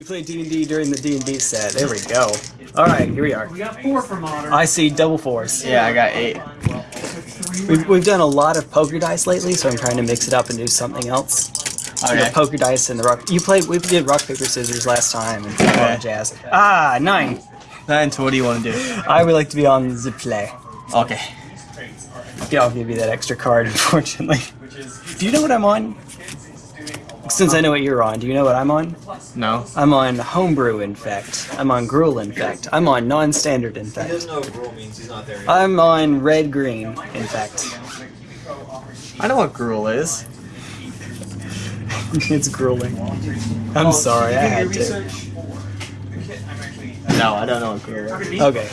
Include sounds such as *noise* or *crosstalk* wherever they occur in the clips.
We played D&D during the D&D set. There we go. Alright, here we are. We got four for modern. I see double fours. Yeah, I got eight. We've, we've done a lot of poker dice lately, so I'm trying to mix it up and do something else. You know, Okay. poker dice and the rock. You played. We did rock paper scissors last time and all that jazz. Ah, nine. Nine. so what do you want to do? I would like to be on the play. Okay. Yeah, I'll give you that extra card, *laughs* unfortunately. Do you know what I'm on? Since I know what you're on, do you know what I'm on? No. I'm on homebrew infect. I'm on Gruul infect. I'm on non-standard He infect. doesn't know what rule means. He's not there yet. I'm on red green infect. I know what Gruul is. *laughs* it's grueling. I'm sorry, I had to. No, I don't know what Gruul is. Okay.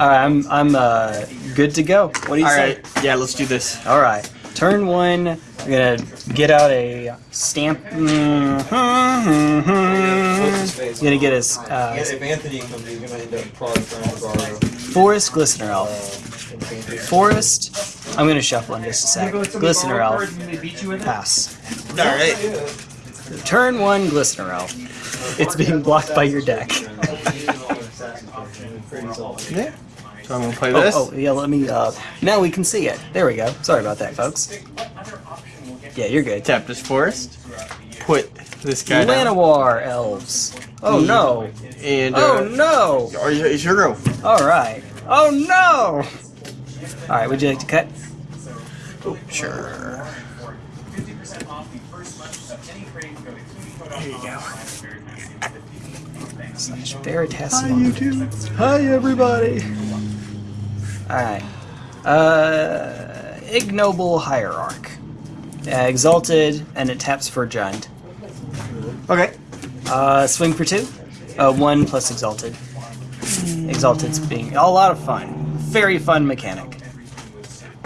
Alright, I'm I'm uh good to go. What do you say? Alright, yeah, let's do this. Alright. Turn one, I'm gonna get out a stamp. I'm gonna get a uh, if Anthony comes, he's gonna end up probably trying to borrow. Forest Glistener Elf. Forest, I'm gonna shuffle in just a sec. Glistener Elf, pass. Alright. Turn one, Glistener Elf. It's being blocked by your deck. *laughs* Yeah. So I'm gonna play Oh, this. oh, yeah, let me, uh, now we can see it. There we go. Sorry about that, folks. Yeah, you're good. Tap this forest. Put this guy down. Llanowar Elves. Oh no. And, uh, Oh no. Are you, it's your go. Alright. Oh no! Alright, would you like to cut? Oh, Sure. There you go. Slash Veritas. Hi, everybody. Alright. Uh, Ignoble Hierarch. Uh, exalted, and it taps for Jund. Okay. Uh, swing for two. Uh, one plus Exalted. Exalted's being a lot of fun. Very fun mechanic.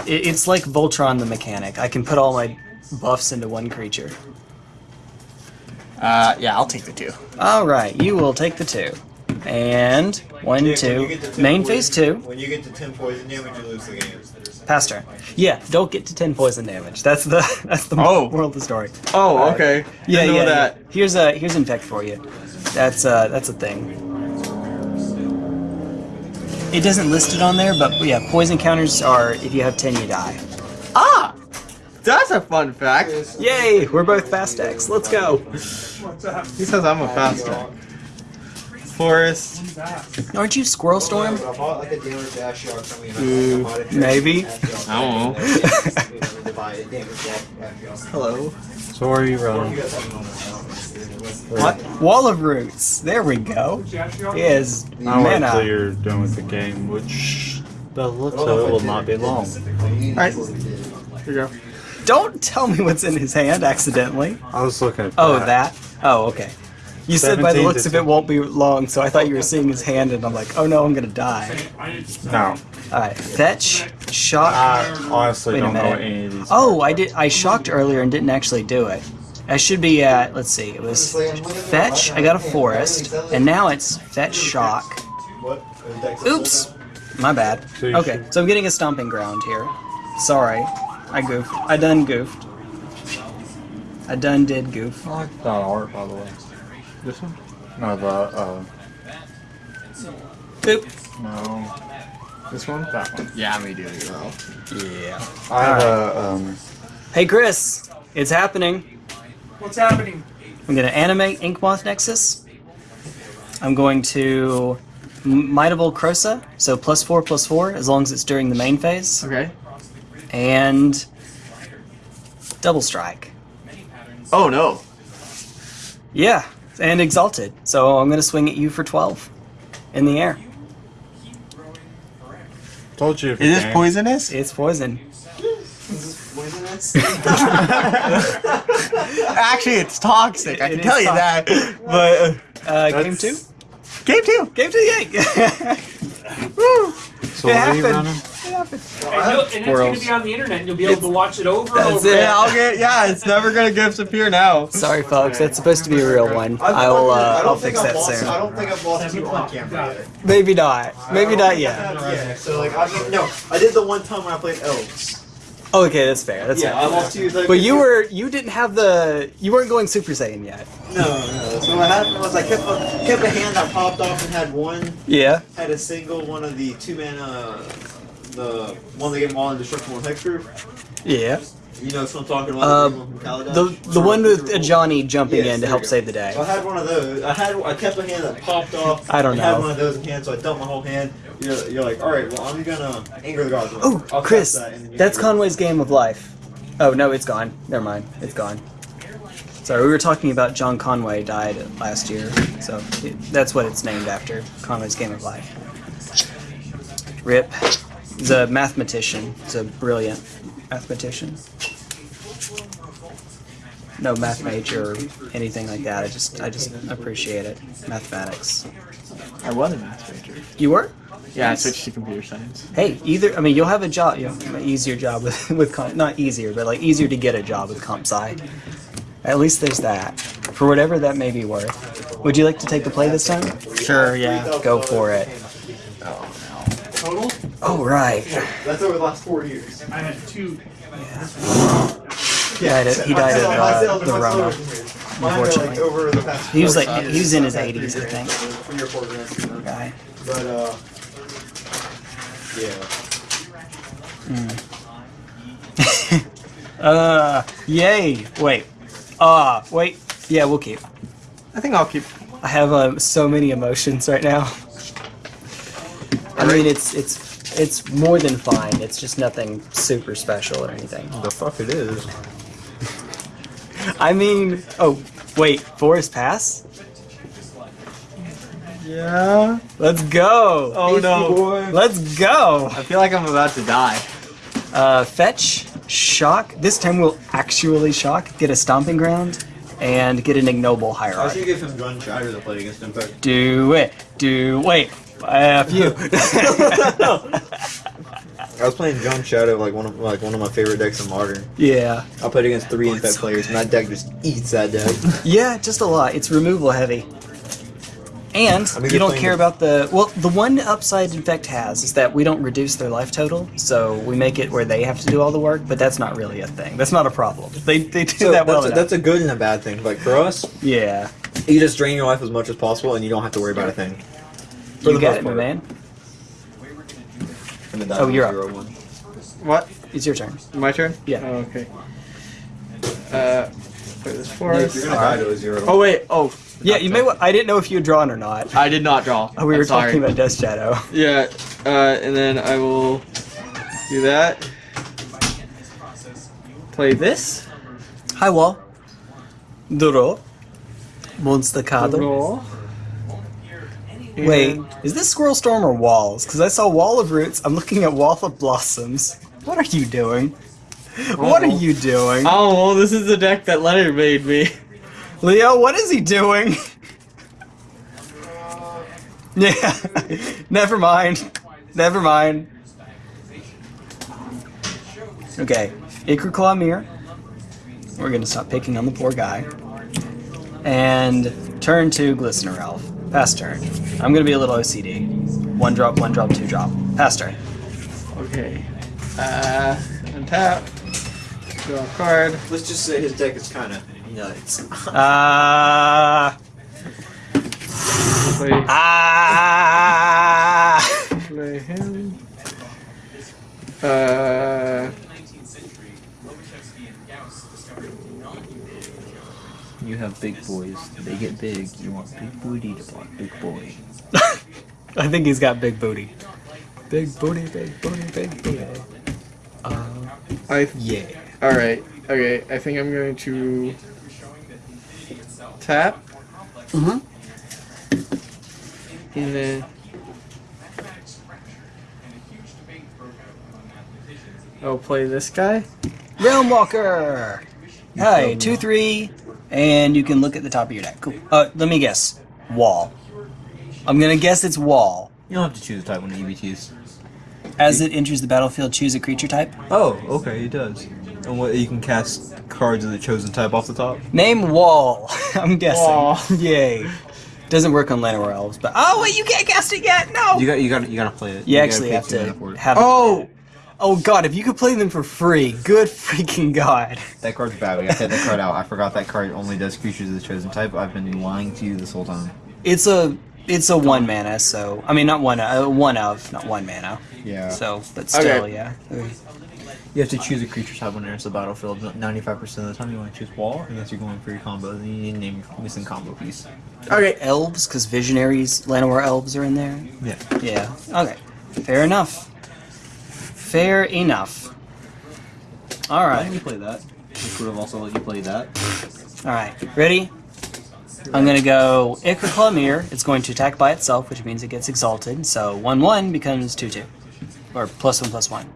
It, it's like Voltron the mechanic. I can put all my buffs into one creature. Uh, yeah, I'll take the two. Alright, you will take the two. And one, Jake, two. get to 10 Main poison- phase two. When you get to 10 poison damage, you lose the game. Pass turn. Yeah, don't get to ten poison damage. That's the *laughs* that's the Oh. moral of the story. Oh, Alright. okay. Yeah, Didn't yeah. that. yeah. Here's a here's infect for you. That's uh that's a thing. It doesn't list it on there, but yeah, poison counters are if you have ten, you die. Ah! That's a fun fact. Yay! We're both fast X. Let's go. He says I'm a fast faster. Forest. Aren't you Squirrel Storm? I bought like a damage Ashiok from Mm, maybe. I don't know. *laughs* Hello. So where are you running? What? Wall of Roots. There we go. Is I'll wait till you're done with the game, which the looks of it will not be long. Alright. Here you go. Don't tell me what's in his hand accidentally. I was looking at Oh, that? Oh, okay. You said by the looks of it won't be long, so I thought you were seeing his hand, and I'm like, oh no, I'm gonna die. No, Alright, fetch, shock. I honestly Wait don't know any of these. Oh, I did. I shocked earlier and didn't actually do it. I should be at. Let's see. It was fetch. I got a forest, and now it's fetch, shock. Oops, my bad. Okay, so I'm getting a stomping ground here. Sorry, I goofed. I done goofed. I done did goof. I like that art, by the way. This one? No, the, uh, Boop. no, This one? that one. Yeah, me do as well. Yeah. I have a, um, Hey Chris, it's happening. What's happening? I'm going to animate Inkmoth Nexus. I'm going to Might of Old Krosa, so plus four, plus four, as long as it's during the main phase. Okay. And Double Strike. Oh no. Yeah, and Exalted. So I'm going to swing at you for 12 in the air. told you. if Is you this game- poisonous? It's poison. *laughs* Actually, it's toxic. I It can tell you that. But uh, Uh, game That's- two? game two. Game two, yay! Woo! *laughs* So It what are you happened. Running? It. And, and it's going to be on the internet, and you'll be able to watch it over and over. it. Yeah, I'll get. Yeah, it's never gonna disappear now. Sorry, folks. That's supposed to be a real one. I will. Uh, I'll fix that soon. I don't think I've lost you on camera yet. Maybe not. Maybe not yet. Yeah, so like, I mean, no, I did the one time when I played Elves. Okay, that's fair. That's Yeah, fair. I lost you. Like, But you were you didn't have the you weren't going Super Saiyan yet. No, no. So what happened was I kept a, kept a hand that popped off and had one Yeah. had a single one of the two mana the one that gave them all indestructible and hexproof. Yeah. You know what I'm talking Uh, about? the one? The the one with uh, Johnny jumping Yes, in to help save the day. So I had one of those. I had I kept a hand that popped off. I don't I had one of those in hand, so I dumped my whole hand. You're, you're like, all right, well I'm gonna anger the gods. Oh, Chris, that, and then you that's Conway's game of life. Oh no, it's gone. Never mind, it's gone. Sorry, we were talking about John Conway died last year, so it, that's what it's named after. Conway's game of life. Rip. He's a mathematician. He's a brilliant mathematician. No math major or anything like that. I just I just appreciate it. Mathematics. I was a math major. You were? Yeah, I switched to computer science. Hey, either I mean you'll have a job, you know, an easier job with *laughs* with comp, not easier, but like easier to get a job with comp sci. At least there's that. For whatever that may be worth. Would you like to take the play this time? Sure, yeah. Go for it. Total? Oh right. That's over the last four years. I had two. He died of, he died of uh, the Rona. Mine are like Unfortunately. over the past. He was like he was in his 80s, I think. Three or four grants. you know. Guy. But uh, yeah. *laughs* Uh, yay! Wait. Ah, wait. Yeah, we'll keep. I think I'll keep. I have uh, so many emotions right now. I mean, it's it's it's more than fine. It's just nothing super special or anything. The fuck it is. I mean, oh wait, Forest Pass. Yeah. Let's go. Oh no. Let's go. I feel like I'm about to die. Uh, fetch, shock. This time we'll actually shock. Get a stomping ground, and get an ignoble I should hierarchy. give him gun shatter to play against him, but Do it. Do wait. F you. *laughs* I was playing Gun Shadow, like one of like one of my favorite decks in Modern. yeah. I played against three infect players, and that deck just eats that deck. *laughs* Yeah, just a lot. It's removal heavy. And I mean, you don't care the- about the well. The one upside Infect has is that we don't reduce their life total, so we make it where they have to do all the work. But that's not really a thing. That's not a problem. They they do So that well that's, a, enough. that's a good and a bad thing. Like for us, yeah, you just drain your life as much as possible, and you don't have to worry about a thing. For you the got most it, my part. man. And then Oh, you're up. zero one. What? It's your turn. My turn? Yeah. Oh, okay. Uh, play this forest. You're gonna die to a zero. Oh wait. Oh. Yeah, you may. wa- I didn't know if you had drawn or not. I did not draw. Oh, we I'm were sorry. talking about Death Shadow. Yeah. Uh, and then I will do that. Play this. Hi, Wall. Duro. Monster card. Wait, And- is this Squirrel Storm or Walls? Because I saw Wall of Roots. I'm looking at Wall of Blossoms. What are you doing? What are Oh. you doing? Oh, well, this is the deck that Leonard made me. Leo, what is he doing? *laughs* yeah, *laughs* never mind. Never mind. Okay, Claw Mirror. We're gonna stop picking on the poor guy. And turn to Glistener Elf. Pass turn. I'm gonna be a little OCD. One drop, one drop, two drop. Pass turn. Okay. Uh, untap. Draw a card. Let's just say his deck is kind of nuts. Ah. Play, ah. play him. Uh, have big boys. They get big. You want big booty to block big boy. *laughs* I think he's got big booty. Big booty, big booty, big booty. Uh, I. yeah. All right. Okay. I think I'm going to tap Mm-hmm. and then. I'll play this guy. Realm Walker. Hi, two three, and you can look at the top of your deck. Cool. Uh, let me guess. Wall. I'm gonna guess it's wall. You don't have to choose a type when the ETBs. As it enters the battlefield, choose a creature type. Oh, okay, it does. And what you can cast cards of the chosen type off the top. Name wall. *laughs* I'm guessing. Wall. *laughs* Yay. Doesn't work on Llanowar elves, but oh wait, you can't cast it yet. No. You got you got you gotta play it. You gotta actually have two mana to for it. have. Oh, Oh god, if you could play them for free, good freaking god. That card's bad. We gotta take that card out. I forgot that card only does creatures of the chosen type. I've been lying to you this whole time. It's a it's a one mana, so I mean not one uh, one of, not one mana. Yeah. So, but still, Okay. yeah. You have to choose a creature type when it enters the battlefield. 95% of the time you want to choose wall, unless you're going for your combo. Then you need to name your missing combo piece. Okay. Elves, because visionaries, Llanowar elves are in there. Yeah. Yeah. Okay. Fair enough. Fair enough. All right. Why right. play that? We could have also let you play that. All right. Ready? I'm gonna go Ichorclaw Myr. It's going to attack by itself, which means it gets exalted. So one one becomes two two, or plus one plus one.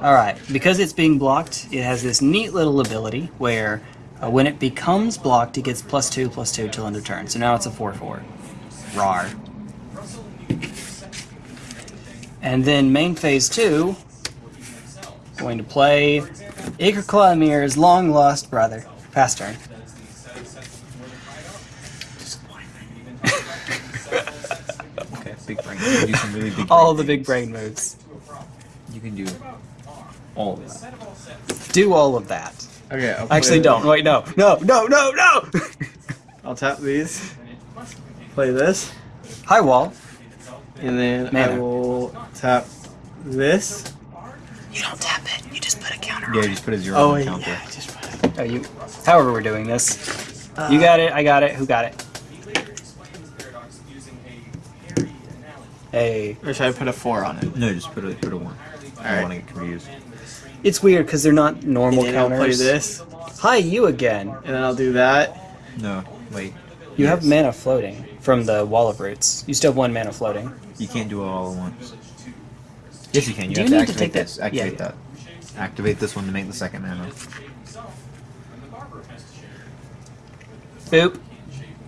All right. Because it's being blocked, it has this neat little ability where uh, when it becomes blocked, it gets plus two plus two till end of turn. So now it's a four four. Rar. And then main phase two, going to play Ichorclaw Myr's long lost brother. Pass turn. Okay, big brain. You can do some really big *laughs* All brain the big brain moves. You can do all of that. Do all of that. Okay. I'll Actually, don't. Wait, no. No, no, no, no! I'll tap these. Play this, Hi, wall. And then I will tap this. You don't tap it. You just put a counter Yeah, you just put a zero Oh on wait, the counter. yeah. Just put it. Oh, you. However, we're doing this. you got it. I got it. Who got it? Hey. Or should I put a four on it? No, just put a put a one. I Alright. don't want to get confused. It's weird because they're not normal and then I'll play this, Hi, you again. and then I'll do that. No, wait. You have mana floating from the Wall of Roots. You still have one mana floating. You can't do it all at once. Yes, you can. You Do have you to need to activate take that- this. Activate yeah, that. Activate this one to make the second mana. Boop.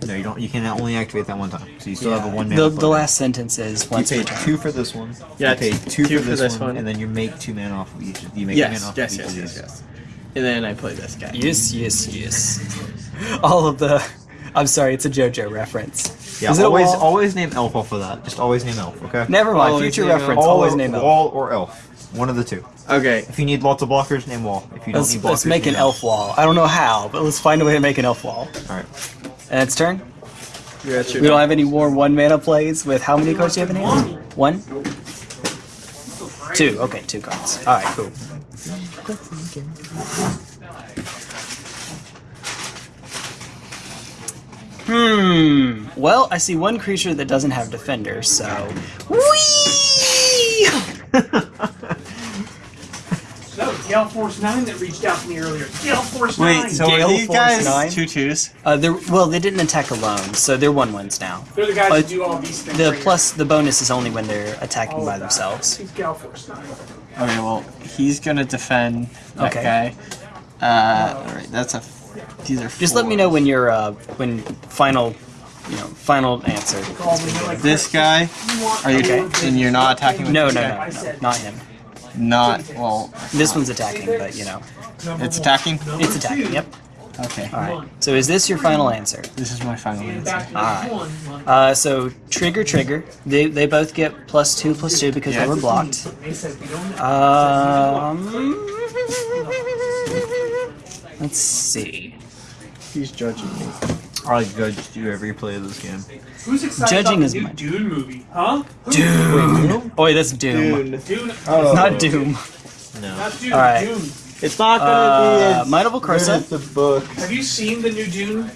No, you don't. You can only activate that one time. So you still have a one mana. The, the last sentence is You once per paid turn. two for this one. Yeah, you paid two, two for, for this, this one, one. and then you make two mana off of each. You make Yes, mana off yes, of each yes, of yes, yes. And then I play this guy. Yes, yes, yes. *laughs* All of the. I'm sorry, it's a JoJo reference. Yeah, Is it always wall? always name elf off of that. Just always name elf. Okay. Never mind. Always Future reference. elf. Wall Always name elf. wall or elf. One of the two. Okay. If you need lots of blockers, name wall. If you don't Let's, need blockers, let's make an name elf wall. I don't know how, but let's find a way to make an elf wall. All right. And it's turn. You got your We don't have any more one mana plays with how many cards do you have in hand? One? Two. Okay, two cards. Alright, cool. Hmm. Well, I see one creature that doesn't have defender, so. Whee! That was Gale Force 9 that reached out to me earlier. Gale Force 9! Wait, so Gale are these Force guys nine? two twos? Uh, they're well, they didn't attack alone, so they're one ones now. They're the guys Uh, that do all these things. The right here. plus, the bonus is only when they're attacking All by themselves. He's Gale Force 9. Okay, well, he's gonna defend that Okay. guy. Uh, alright, that's a. These are. Just let me know when you're uh, when final, you know, final answer. Call me, they're like, This guy. Are you Okay. And you're not attacking with No, this no, guy? no, no, not him. Not well. This one's attacking, but you know, It's attacking. it's attacking. Yep. Okay. All right. So is this your final answer? This is my final answer. Alright. Uh, so trigger, trigger. They they both get plus two, plus two because Yeah. they were blocked. They said we don't Um, let's see. He's judging me. I judge you every play of this game. Who's excited Judging about is the new my- Dune movie? Huh? Dune. Oh wait, that's Doom. Dune. Dune. Oh. Not Doom. No. Not Dune. Alright. Dune. It's not Uh, gonna be as Might of good the book. Have you seen the new Dune?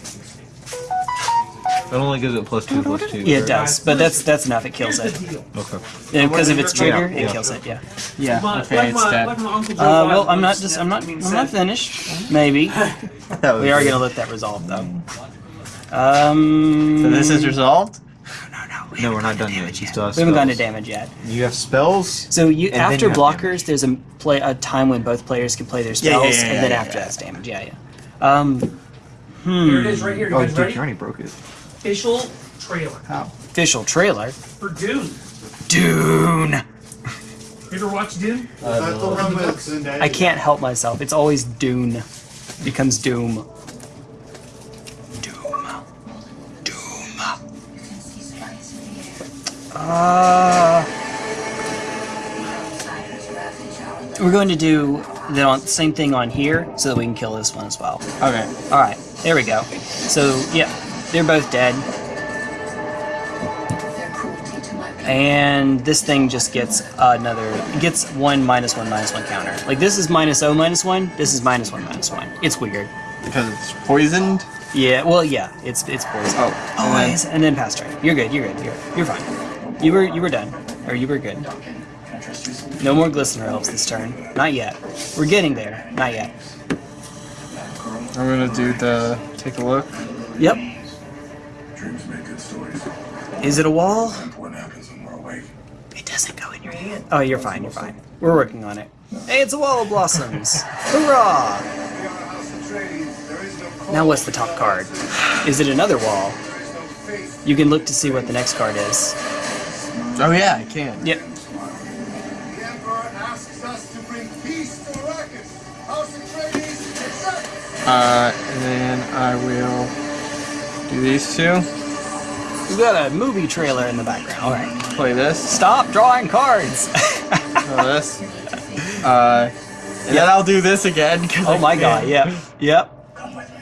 It only gives it plus two, plus two. Yeah, it right? does, but that's that's enough. It kills it. Okay. Because if its trigger, Yeah, it kills it. Yeah. Yeah. Okay, like it's my, dead. like my uncle Uh, well, I'm not just. I'm not. I mean, I'm not finished. Maybe *laughs* we are gonna let that resolve though. Um. So this is resolved. No, no, we No, we're not done yet. damage still We haven't gone to damage yet. You have spells. So you And after you blockers, damage. there's a play a time when both players can play their Yeah, yeah, spells, yeah, and yeah, then yeah, after yeah. that's damage. Yeah, yeah. Um. Here it Hmm. right here. You Oh, guys dude, ready? you already broke it. Official trailer Official trailer. for Dune. Dune. You ever watch Dune? I can't help myself. It's always Dune. Becomes Doom. Doom. Doom. Uh, We're going to do the on- same thing on here so that we can kill this one as well. Okay. All right, there we go. So yeah, they're both dead, and this thing just gets another gets one minus one minus one counter. Like this is minus O minus one. This is minus one minus one. It's weird. Because it's poisoned. Yeah, well, yeah, it's it's poison. Oh, Oh, and then- and, and then pass turn. You're good. You're good. You're you're fine. You were you were done, or you were good. No more glistener elves this turn. Not yet. We're getting there. Not yet. I'm gonna do the take a look. Yep. Dreams make good stories. Is it a wall? What happens when we're awake? It doesn't go in your hand. Oh, you're fine. You're fine. We're working on it. Hey, it's a wall of blossoms. *laughs* Hurrah! Now what's the top card? Is it another wall? You can look to see what the next card is. Oh yeah, I can. Yep. The Emperor asks us to bring peace to Arrakis. House Atreides, accept! Uh, and then I will do these two. We've got a movie trailer in the background. All right. Play this. Stop drawing cards. *laughs* Oh, this. Uh, and then I'll do this again. oh I my can't. god. Yep. Yep. Come with me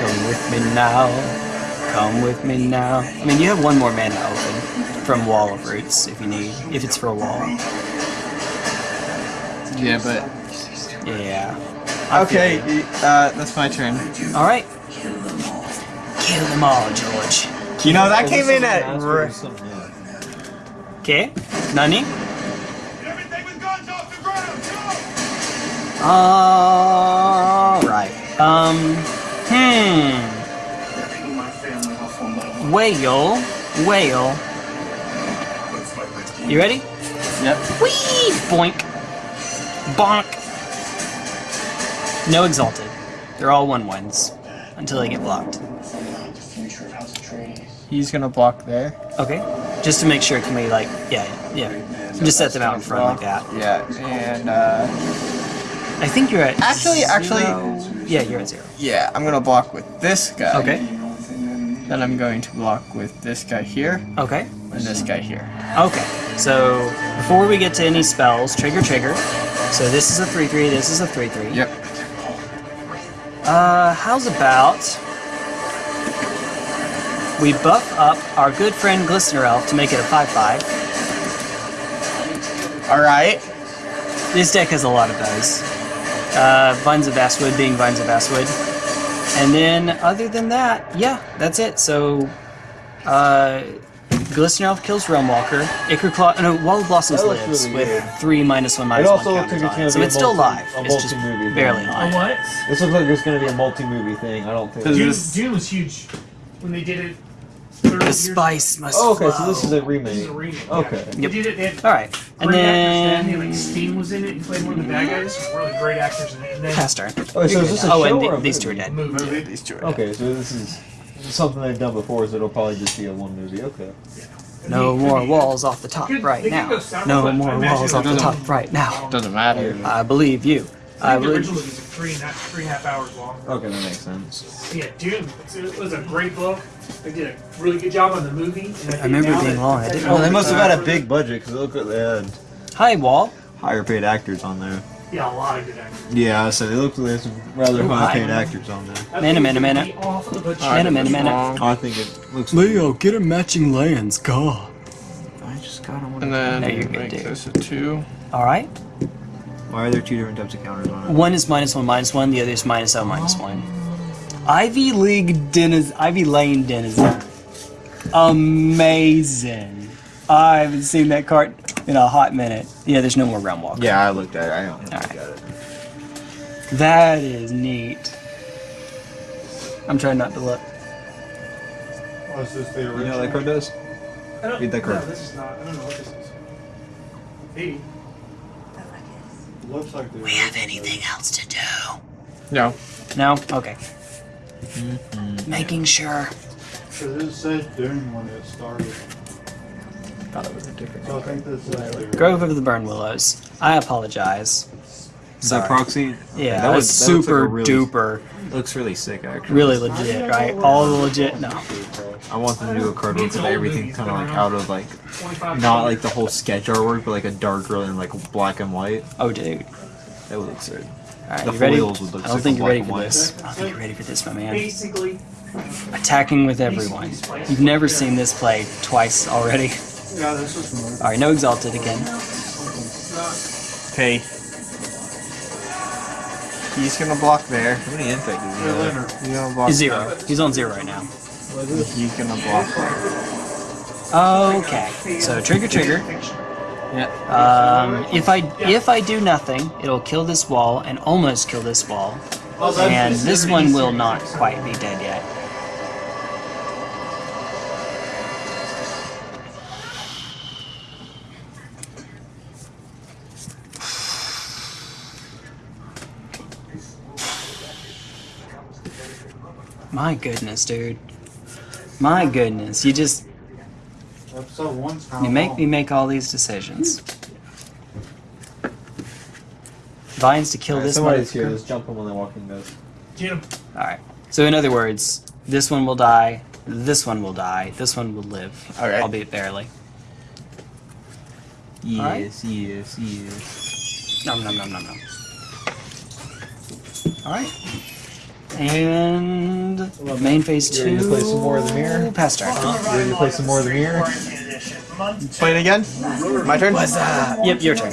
Come with me now. Come with me now. I mean, you have one more mana open from Wall of Roots if you need, if it's for a wall. Yeah, but Yeah. I okay. Uh, that's my turn. All right. Kill them all, George. You know that came in at. Okay. Nani? Everything with guns off the ground! Go! All right. Um. Hmm. Whale. Whale. You ready? Yep. Whee! Boink. Bonk. No exalted. They're all one ones until they get blocked. He's gonna block there. Okay. Just to make sure, can we like, yeah, yeah. Just set them out in front like that. Yeah, and uh, I think you're at. Actually- actually- zero. Yeah, you're at zero. yeah, I'm gonna block with this guy. Okay. Then I'm going to block with this guy here Okay. and this guy here. Okay, so before we get to any spells, trigger, trigger. So this is a 3 3, this is a 3 3. Yep. Uh, how's about we buff up our good friend Glistener Elf to make it a 5 5. All right. This deck has a lot of those. Uh, Vines of Vastwood being Vines of Vastwood. And then, other than that, yeah, that's it. So, uh, Glistener Elf kills Realmwalker. Ichor Claw, no, Wall of Blossoms That lives really with weird. three minus one minus It one also looks counters like it's on it. So it's still multi- live. It's just multi-movie barely thing. A live. what? This looks like it's gonna be a multi-movie thing. I don't think. Does Dune, this- Dune was huge when they did it. 30 The spice must Oh, okay, so flow. this is a remake. This is a remake. Okay. Yeah. They Yep. did it. They had All right, and great actors then. then Like Sting was in it. He played one of the bad guys. Really great actors in it. And then pass. Oh, so is this a Oh, show and or the, a these two are movie? dead. movie. These two are Okay, so this is something they've done before, so it'll probably just be a one movie. Okay. No more walls off the top Could- right they could now. sound No effect. I more imagine walls off the doesn't- top right now. Doesn't matter. I believe you. I I think the believe. original movie was like three and a half, three and a half hours long. Okay, that makes sense. Yeah, Dune. It's, it was a great book. They did a really good job on the movie. And I, think remember now being long. I didn't Oh, they must have uh, had a big budget because look what they had. Hi, Wall. Higher paid actors on there. Yeah, a lot of good actors. Yeah, so they look like they have some rather high paid hi. actors on there. That Minute, movie minute, would be Off of a Minute, minute, minute. Oh, I think it looks. Leo, get a matching lands. God. I just got them. And then No, you're make dude. this a two. All right. Why are there two different types of counters on it? One is minus one, minus one. The other is minus O, minus one. Ivy League denizen. Ivy Lane denizen. Amazing. I haven't seen that card in a hot minute. Yeah, there's no more Realm Walker. Yeah, I looked at it. I don't look Alright. at it. That is neat. I'm trying not to look. Oh, What's this, the You know what that card does? I don't, Read that card. no, this is not. I don't know what this is. Maybe. Looks like We have anything else to do? No. No? Okay. Making sure. Because it said Dune when it started. Thought it was a different. So I think this is the Grove of the Burn Willows. I apologize. Is that Sorry. proxy? Yeah, that was- that looks like super really- duper. Looks really sick, actually. Really legit, right? All legit? No. I want them to do a card where everything kind of like out of like not like the whole sketch artwork, but like a darker and like black and white. Oh, dude. That would look sick. Alright, The you ready? foils would look I don't think you're ready for and this. I don't think you're ready for this, my man. Basically, Attacking with everyone. You've never seen this play twice already. yeah, this was Alright, no exalted again. Okay. He's gonna block there. How many infected? do you more. He's gonna block He's zero. He's on zero right now. He's gonna block there. Okay. So trigger trigger. Um, if I if I do nothing, it'll kill this wall and almost kill this wall. And this one will not quite be dead yet. My goodness, dude. My goodness, you just Episode one's kind you make me make all these decisions. Vines to kill this one. Somebody's here. Let's jump him when they're walking this. Get him. Alright. So in other words, this one will die, this one will die, this one will live. Alright. Albeit barely. Alright. Yes, yes, yes. Nom nom nom nom nom. Alright. And main phase You two. ready to play some more of the mirror? Pass turn. You ready to play some more of the mirror? Play it again. My turn. Yep, your turn.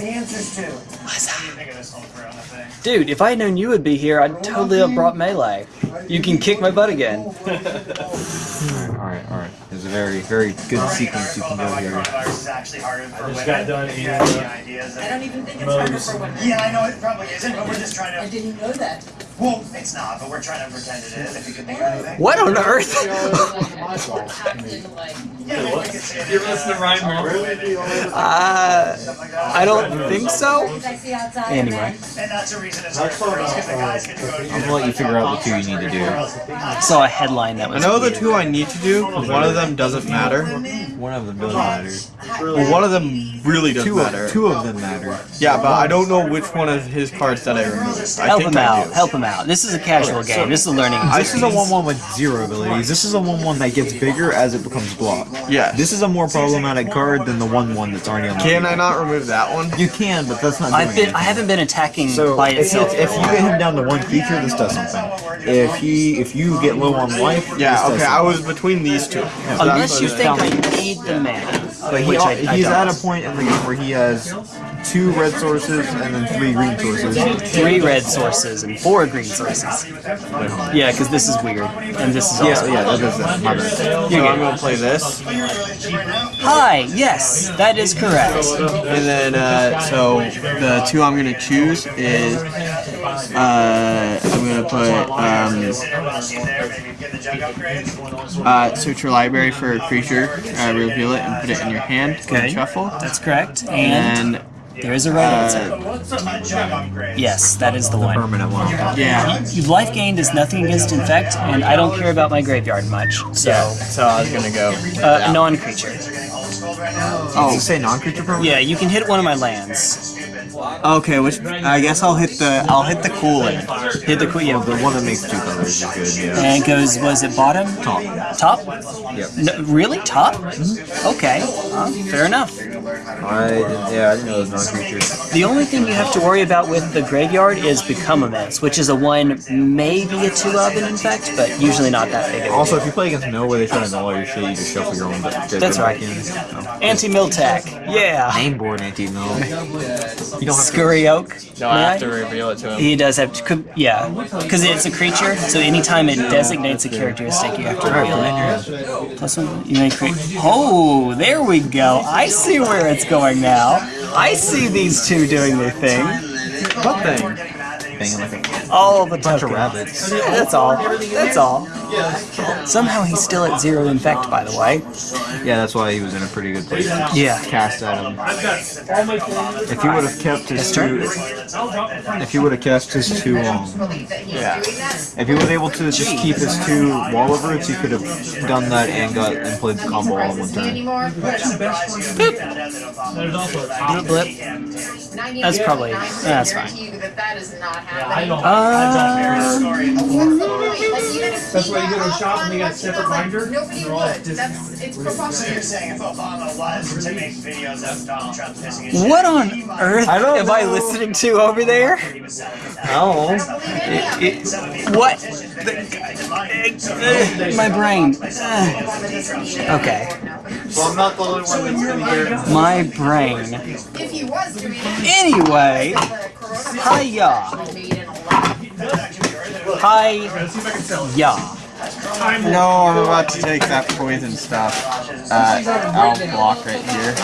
Dude, if I had known you would be here, I'd totally have brought melee. You can kick my butt again. *laughs* Alright, alright, alright. There's a very, very good sequence you can go oh here. It's actually harder for women. got done If in, you have any ideas. I don't even think it's harder for women. Yeah, I know it probably isn't, but we're just trying to... I didn't know that. Well, it's not, but we're trying to pretend it is. If you could think of anything. What on earth? *laughs* Yeah, maybe we could say. You're listening to Ryan Murphy. Uh, I don't think so. Anyway, And that's a reason it's hard for us, because the guys get to go to I'm gonna let you figure out the two you need to do. I saw a headline that I know the two I need to do. 'cause One of them doesn't matter. One of them doesn't matter. Well, one of them really does Two matter. of, two of them matter. Yeah, but I don't know which one of his cards that I removed. I Help think him I out. do. Help him out. This is a casual game. This is a learning. This is a 1-1 with zero abilities. This is a 1-1 that gets bigger as it becomes blocked. Yeah. This is a more problematic card than the 1-1 that's already on the Can. I not remove that one? You can, but that's not doing I've been. anything. I haven't been attacking So by if, he, itself. if you get him down to one creature, this does something. If he, if you get low on life, this Yeah. does Okay. I was between these two. Unless you think I need the mana, But he, I, I he's don't. at a point in the game where he has two red sources and then three green sources. three red sources and four green sources. Yeah, because this is weird, and this is Yeah, also. yeah, that is that. My bad. So I'm gonna play this, Hi. Yes, that is correct. and then uh, so the two I'm gonna choose is uh, I'm gonna put um, uh, search your library for a creature, uh, reveal it, and put it in your hand. Okay. And shuffle. That's correct. And And there is a right answer. uh, Yes, that is the one. Permanent one. yeah. Your life gained is nothing against infect, and I don't care about my graveyard much. So, So I was gonna go. uh, a non-creature. Oh, you say non-creature permanent? Yeah, you can hit one of my lands. Okay, which I guess I'll hit the I'll hit the cooling. Hit the queen. The one that makes two colors is good. Yeah. And it goes, was it bottom? Top. Top? Yep. No, really? Top? Okay. Uh, fair enough. I yeah, I didn't know it was non-creature. The only thing you have to worry about with the graveyard is Become Immense, which is a 1, maybe a 2 of an infect, but usually not that big of a Also, deal. if you play against mill where they try to null all your shit, you just shuffle your own. But That's right. Anti-mill tech. Yeah. Name board anti-mill. *laughs* You don't have to. Scurry Oak. No, I I? have to reveal it to him. He does have to, could- yeah, because it's a creature, so anytime it designates a characteristic, you have to reveal it. Plus one, you may create. Oh, there we go. I see where it's going now. I see these two doing their thing. What thing? Banging of a the bunch of rabbits. That's all. That's all. Somehow he's still at zero infect, by the way. Yeah, that's why he was in a pretty good place. to Yeah. Cast at him. I've got all my photos. If he would have kept his His two, I'll drop it from if he would have cast his two, um, Yeah. if he was able to just keep his two wall of roots, he could have done that and got and played the combo all in one turn. There's also a. Blip. That's probably- that's fine. That that is not happening. I don't. Uh, That's Literally, like, even if That's why you go to a shop and they got a up, separate like, binder. Nobody They're all would. That's it's So you're saying if Obama was to make videos of Donald Trump pissing his shit, What on earth I don't am I know. listening to over there? he was selling his Oh. ass. It- Some of these what? politicians, they're gonna give the money. So Uh, my brain. by selling videos of Trump shit. Okay. Well, I'm not the only one that's gonna hear it. My brain. If he was doing it, Anyway, the coronavirus hiya. *laughs* Hi. Time No, I'm about to take that poison stuff. Uh, I'll block right here.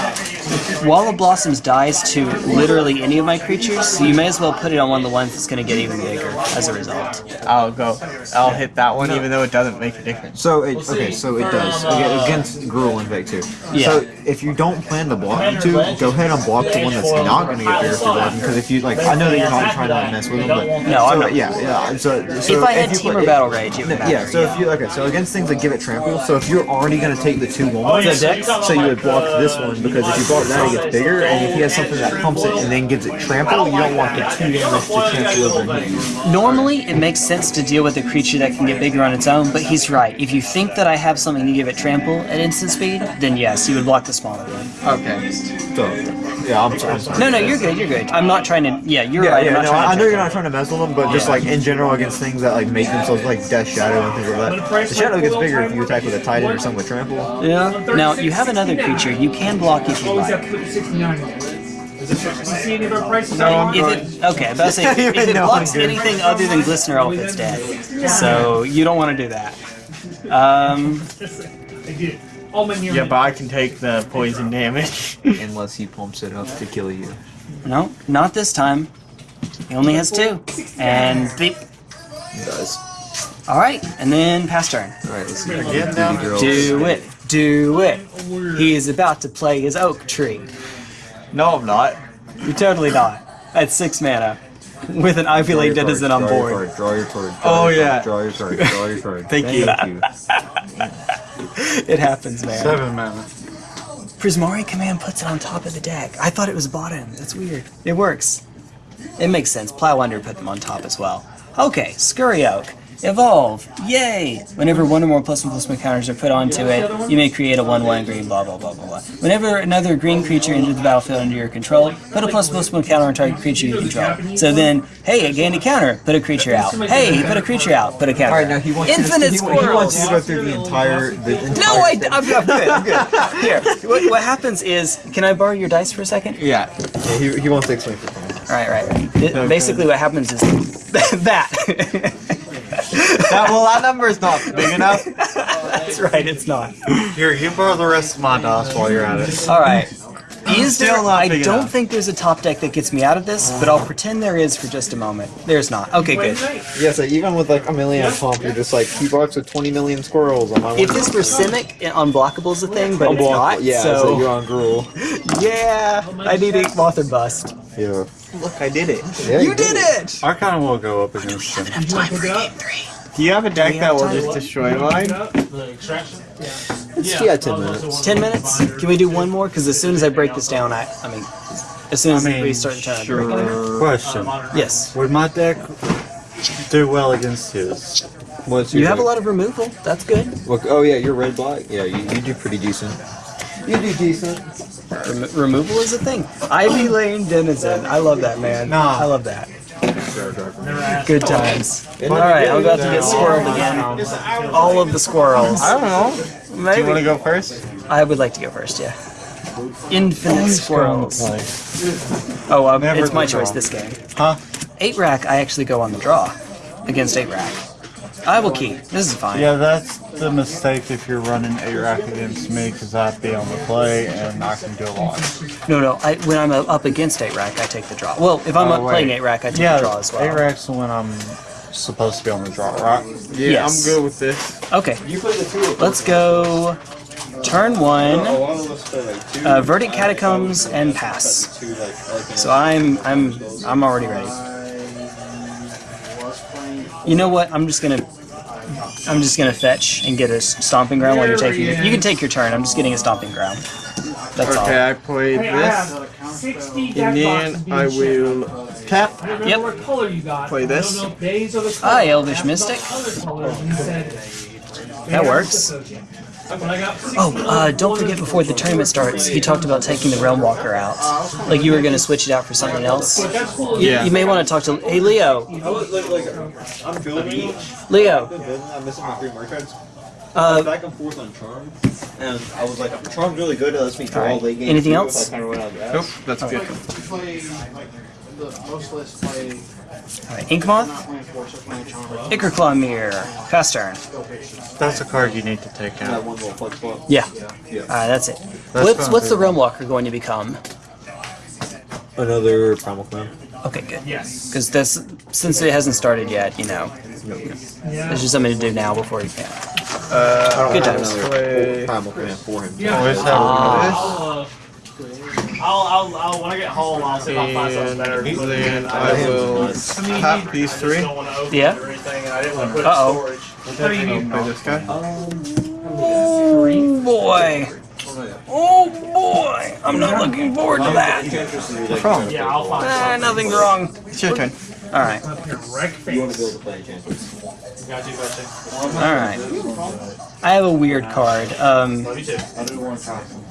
Wall of Blossoms dies to literally any of my creatures, so you may as well put it on one of the ones that's going to get even bigger as a result. I'll go. I'll hit that one even though it doesn't make a difference. So it okay, so it does Aga- against Gruul and Vic too. Yeah. So if you don't plan to block the two, go ahead and block the one that's not going to get bigger for blocking. Because if you like, I know that you're not trying to mess with them, but No, so, I'm not. Yeah, yeah. So, so If I had you Team play- or Battle Rage, it would yeah. matter. So if you okay, so against things that give it trample. So if you're already going to take the two ones, The dex? so you would block this one because if you block that, it gets bigger, and if he has something that pumps it and then gives it trample, you don't want the two damage to transfer over and hit. Normally, it makes sense to deal with a creature that can get bigger on its own, but he's right. If you think that I have something to give it trample at instant speed, then yes, you would block the smaller one. Okay. So yeah, I'm sorry. I'm sorry. No, no, you're good, you're good. I'm not trying to. Yeah, you're Yeah, right. yeah, I'm not no, trying I know you're not trying to mess with them, but just like in general against things that like make themselves like Death Shadow and things like that. The Shadow gets bigger if you attack with a Titan or something with Trample. Yeah. Now, you have another creature you can block if you like. have to put 69 on it. Is it, you see any of our prices? No, I'm *laughs* If it, okay, but I was saying, Yeah, if it no, blocks I'm good. anything other than Glistener Elf, it's dead. So you don't want to do that. Um, *laughs* I did. All my near Yeah, but I can take the poison damage. *laughs* Unless he pumps it up to kill you. no, not this time. He only has two, and beep. He does. All right, and then pass turn. Alright, let's see. Again, down. Girls. Do it, do it. He is about to play his oak tree. No, I'm not. You're totally not. At six mana, with an Ivy Draw League Denizen on draw your board. card, Draw your card. Oh, draw your yeah. Draw your card. Draw your card. *laughs* Thank you. you. *laughs* It happens, man. Seven mana. Prismari command puts it on top of the deck. I thought it was bottom. That's weird. It works. It makes sense. Plow Under put them on top as well. Okay, Scurry Oak. Evolve. Yay! Whenever one or more plus one plus one counters are put onto it, you may create a 1 1 green, blah blah blah blah blah. Whenever another green creature enters the battlefield under your control, put a plus plus one counter on target creature you control. So then, hey, it gained a counter, put a creature out. Hey, he put a creature out, put a counter. Alright, now he wants Infinite you to, he, he wants you to go through the entire. The entire No, I, I'm, I'm good. *laughs* I'm good. Here, what, what happens is, can I borrow your dice for a second? Yeah. Yeah, he, he wants to explain for me. Right, right. Th- Basically, what happens is *laughs* that. That, well, that number is not big enough. *laughs* That's right. It's not. Here, you borrow the rest of my DOS while you're at it. All right. Is there? Still not I big don't enough. think there's a top deck that gets me out of this, but I'll pretend there is for just a moment. There's not. Okay, good. Yeah, so even with like a million pump, you're just like, he blocks with 20 million squirrels on my If one. this were Simic, unblockable is a thing, but it's Unblockable, not. Yeah, so, so you're on Gruul. *laughs* yeah, I need Ink Moth or bust. Yeah. Look, I did it. yeah You did it. I kind of will go up against him. Do you have a deck that will just destroy mine? It's yeah, 10 minutes. Ten minutes. Can we do one more? Because as soon as I break this down, I, I mean, as soon as I mean, we start the turn, I'll break it down. Question: Yes. Would my deck do well against his? What's You your have a lot of removal. That's good. Look, oh yeah, you're red black. Yeah, you, you do pretty decent. You do decent. Rem- removal is a thing. Ivy Lane Denizen. I love that, man. Nah. I love that. Good times. Alright, I'm about to get squirreled again. All of the squirrels. I don't know. Maybe. Do you want to go first? I would like to go first, yeah. Infinite squirrels. Oh, um, it's my choice this game. Huh? 8 rack, I actually go on the draw against 8 rack. I will key. This is fine. Yeah, that's the mistake if you're running a rack against me, because I'd be on the play and I can do a lot. No, no. I, when I'm uh, up against 8 rack, I take the draw. Well, if I'm Oh, up playing wait. 8 rack, I take Yeah, the draw as well. A rack's when I'm supposed to be on the draw, right? Yeah, Yes. I'm good with this. Okay. You play the two Let's go. Turn one. Uh, Verdant Catacombs and pass. So I'm I'm I'm already ready. You know what? I'm just gonna I'm just gonna fetch and get a stomping ground while you're taking your. You can take your turn. I'm just getting a stomping ground. That's Okay, I played Hey, this. have 60 And then I will shipped. tap. I don't know Yep. what color you got. Play this. I don't know if days are the Ah. Elvish Mystic. color colors, and he said, That works. The token." When I got Oh, uh, don't forget before the tournament starts, he talked about taking the Realm Walker out. Like you were going to switch it out for something else. But that's cool. You, Yeah. you may want to talk to. Hey, Leo. I was like, like, I'm building. Leo. I'm missing my three merchants. Uh, back and forth on charm, and I was like, charm's really good. It lets me draw Alright. late game. Anything else? I kind of out of. Nope, that's good. Play like the most lists play all right, Inkmoth, not playing force, so playing charm. Ichorclaw Myr, pass turn. That's a card you need to take out. one little flex spot. Yeah. Yeah. All right, that's it. That's what's what's the Realm Walker going to become? Another Primal Clay. Okay, good. Yes. Because this, since it hasn't started yet, you know, Yeah. there's just something to do now before you can. Uh, Good have times. Play. Primal Clay for him. Yeah. Always have. I'll, I'll, I'll, when I get home, I'll see if I'll find something better. And then I will tap these three. Yeah. Uh-oh. What do you I'll need? play this guy. Oh boy. Oh boy. I'm not looking forward to that. Yeah, I'll find Ah, nothing's wrong. It's your turn. All right. something. Wreck You want to be face. able to play Enchantress. Got you, got All right. I have a weird card. Um,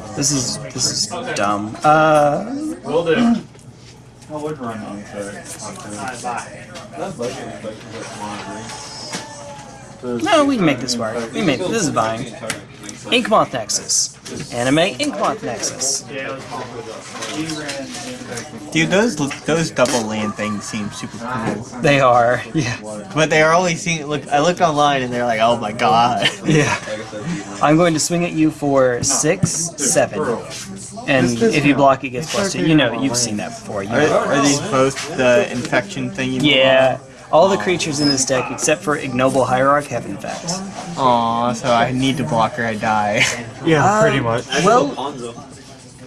you. Love you too. this is this is dumb. Uh, Will do. I would run on Alright, bye. no, we can make this work. We make this is fine. Inkmoth Nexus. Anime Inkmoth Nexus. Yeah, it was fun. Dude, those those double land things seem super cool. They are. Yeah. But they are only seeing. Look, I looked online and they're like, oh my god. *laughs* Yeah. I'm going to swing at you for six, seven. And if you block, it gets plus two. You know, you've seen that before. You Are, are these both the infection thing? You Yeah. All the creatures in this deck, except for Ignoble Hierarch, have infects. Aw, so I need to block or I die. *laughs* Yeah, Uh, pretty much. Well, Ponzo.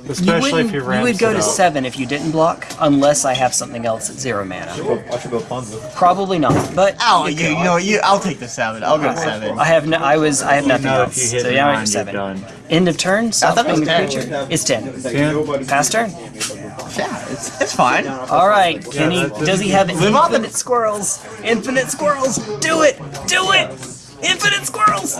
you, Especially wouldn't, if you you would go to out. seven if you didn't block, unless I have something else at zero mana. I should go Ponzo. Probably not, but Oh, you, you know? You, I'll take the seven. I'll go to seven. I have no. I was. I have nothing know else. you hit So yeah, I'm nine, at you're seven. End of turn. Stop thought it was playing the 10. creature. It's ten. Ten? Pass turn. Yeah, it's, it's fine. All right. Can he? Does he have Live on the- infinite squirrels? Infinite squirrels. Do it. Do it. Infinite squirrels.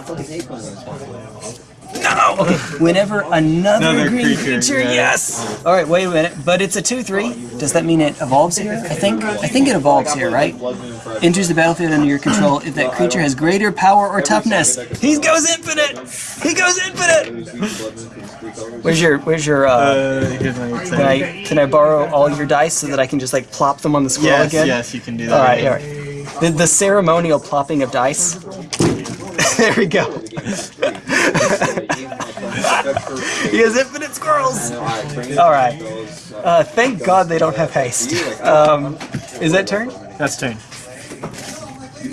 No. Okay. Whenever another, Another green creature, creature, yeah. yes. All right. Wait a minute. But it's a two-three. Does that mean it evolves here? I think. I think it evolves here, right? Enters the battlefield under your control if that creature has greater power or toughness. He goes infinite. He goes infinite. Where's your? Where's your? Uh, Uh, can I? Can I borrow all your dice so that I can just like plop them on the squirrel Yes, again? yes, yes, you can do All that. right, all right. The, the ceremonial plopping of dice. *laughs* there we go. *laughs* he has infinite squirrels. All right. Uh, thank God they don't have haste. Um, is that turn? That's turn.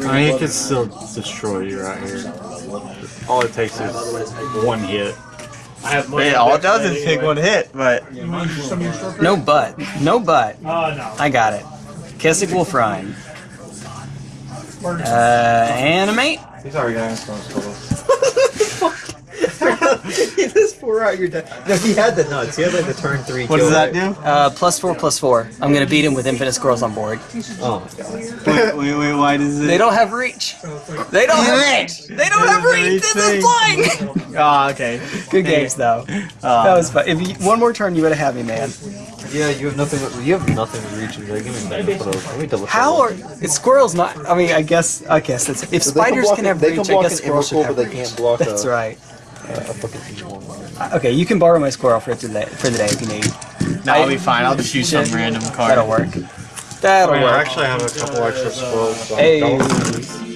I mean, he could still destroy you right here. All it takes is one hit. I have much Hey, all it does is take one hit, but No but. No but. Oh. I got it. Kessig Wolf Run. Uh, animate. He's already got his *laughs* phone he just pour out your deck. No, he had the nuts. He had like the turn three. what kill, does that right? do? Uh, plus four, plus four. I'm gonna beat him with infinite squirrels on board. Oh my god. Wait, wait, wait, why does it? They don't have reach. They don't have reach. They don't have reach. This is flying. *laughs* Ah, okay. Good games though. That was fun. If you, one more turn, you would have had me, man. Yeah, you have nothing. You have nothing to reach. Like, give me that. Let me double. How are it's squirrels not? I mean, I guess. I guess that's if So they spiders block can have reach. can I guess squirrels should have but they reach. can't block That's a- right. A fucking T1. Uh, Okay, you can borrow my squirrel for today for the day if you need. No, I'll be fine. I'll just use some random card. That'll work. That'll I work. actually have a couple extra squirrels. So Hey. don't-